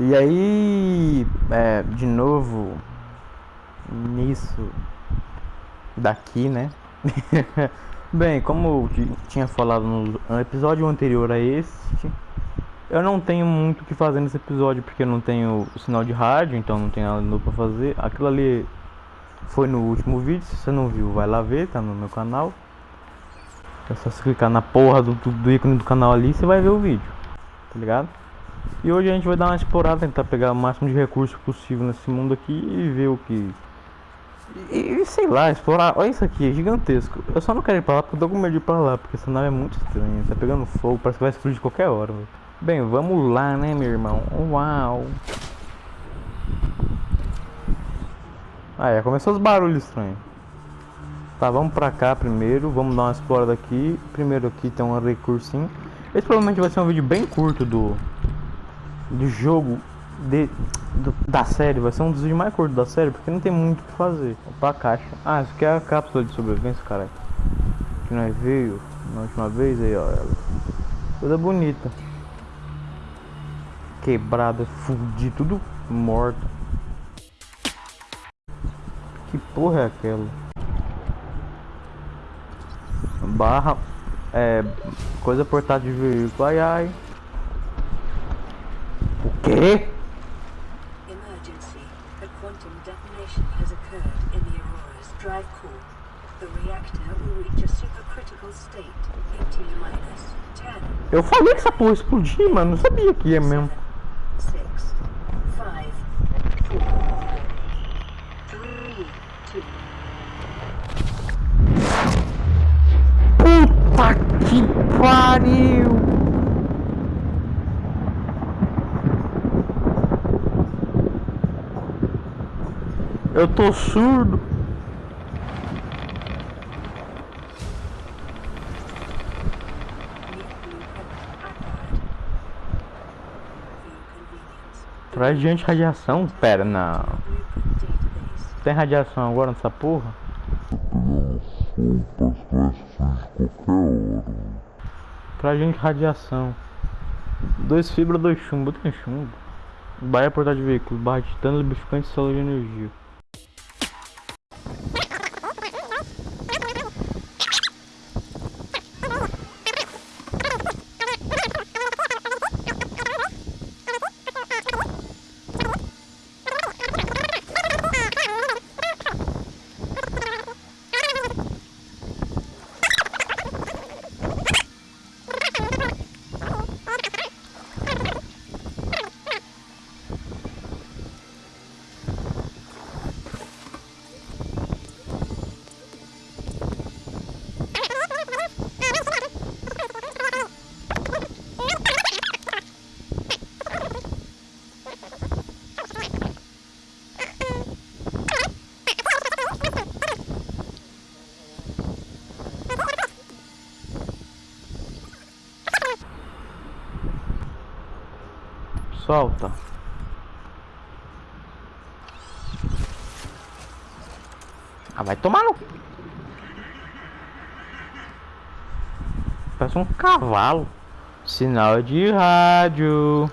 E aí, é, de novo, nisso daqui, né? Bem, como eu tinha falado no episódio anterior a este, eu não tenho muito o que fazer nesse episódio porque eu não tenho sinal de rádio, então não tenho nada novo pra fazer. Aquilo ali foi no último vídeo, se você não viu, vai lá ver, tá no meu canal. É só você clicar na porra do, do, ícone do canal ali, você vai ver o vídeo, tá ligado? E hoje a gente vai dar uma explorada, tentar pegar o máximo de recursos possível nesse mundo aqui e ver o que. E, e, sei lá, explorar. Olha isso aqui, é gigantesco. Eu só não quero ir pra lá porque eu tô com medo de ir pra lá, porque essa nave é muito estranha. Tá pegando fogo, parece que vai explodir qualquer hora. Véio. Bem, vamos lá, né, meu irmão? Uau! Ah, é, começou os barulhos estranhos. Tá, vamos pra cá primeiro, vamos dar uma explorada aqui. Primeiro aqui tem um recursinho. Esse provavelmente vai ser um vídeo bem curto do, do jogo de, do, da série, vai ser um dos vídeos mais curtos da série, porque não tem muito o que fazer. Opa, a caixa. Ah, isso aqui é a cápsula de sobrevivência, cara. Que nós veio na última vez aí, ó. Ela. Toda bonita. Quebrada, fudida, tudo morta. Que porra é aquela? Barra. É. Coisa portátil de veículo. Ai ai. Quê? Emergency. A quantum detonation has occurred in the Aurora's drive core. The reactor will reach a supercritical state in T minus 10. Eu falei que essa porra explodir, mano. Não sabia que ia mesmo. 6, 5, 4, 3, 2. Puta que pariu! Eu tô surdo. Traz de radiação? Pera, não. Tem radiação agora nessa porra? Pra gente radiação. Dois fibra, dois chumbo. Tem chumbo. Baia portar de veículo. Barra de titânio, lubrificante e célula de energia. Solta. Ah, vai tomar no... Parece um cavalo. Sinal de rádio.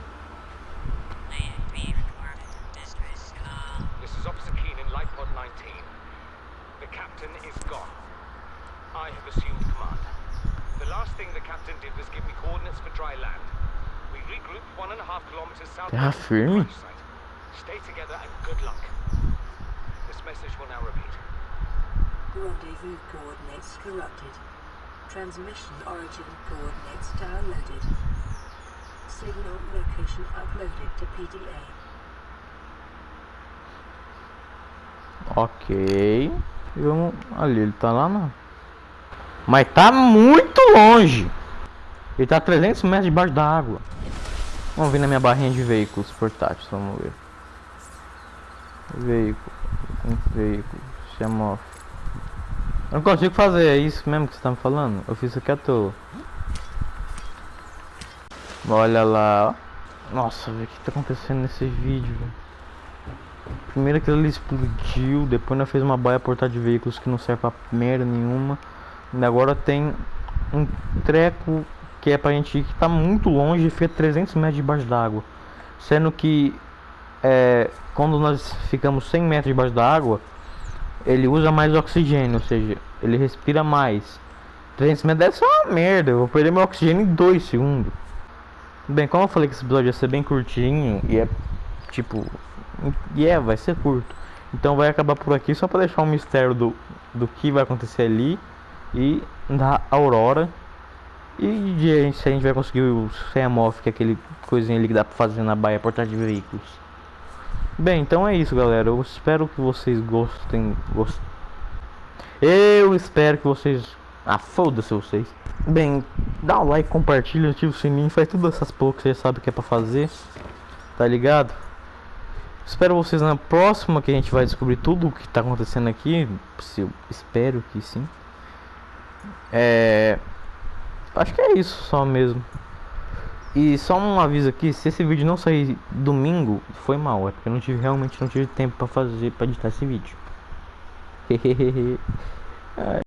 This is Officer Keen in Light Pod 19. The captain is gone. I have assumed command. The last thing the captain did was give me coordinates for dry land. Terra of the firme. Stay together and good luck. This message will now repeat. Rendezvous coordinates corrupted. Transmission origin coordinates downloaded. Signal location uploaded to PDA. Ok. E vamos... Ali, ele tá lá não. Mas tá muito longe. Ele tá a 300 metros debaixo da água. Vamos ver na minha barrinha de veículos portáteis. Vamos ver. Veículo. Veículo. Chama Eu não consigo fazer. É isso mesmo que você tá me falando? Eu fiz isso aqui à toa. Olha lá. Nossa, o que tá acontecendo nesse vídeo? Primeiro que ele explodiu, depois nós fez uma baia portar de veículos que não serve pra merda nenhuma. E agora tem um treco que é pra gente que tá muito longe e fica 300 metros debaixo d'água. Sendo que é, quando nós ficamos 100 metros debaixo da água, ele usa mais oxigênio, ou seja, ele respira mais. 300 metros deve ser uma merda, eu vou perder meu oxigênio em 2 segundos. Bem, como eu falei que esse episódio ia ser bem curtinho e é tipo. E é, vai ser curto. Então vai acabar por aqui só para deixar um mistério do, do que vai acontecer ali e da Aurora. E de se a gente vai conseguir o CMOF, que é aquele coisinha ali que dá pra fazer na baia portar de veículos. Bem, então é isso, galera. Eu espero que vocês gostem. Gost... Eu espero que vocês. Ah, foda-se vocês. Bem, dá um like, compartilha, ativa o sininho, faz todas essas poucas você sabe que é pra fazer. Tá ligado? Espero vocês na próxima que a gente vai descobrir tudo o que tá acontecendo aqui. Se eu espero que sim. É. Acho que é isso só mesmo. E só um aviso aqui, se esse vídeo não sair domingo, foi mal, é porque eu não tive realmente não tive tempo para fazer para editar esse vídeo.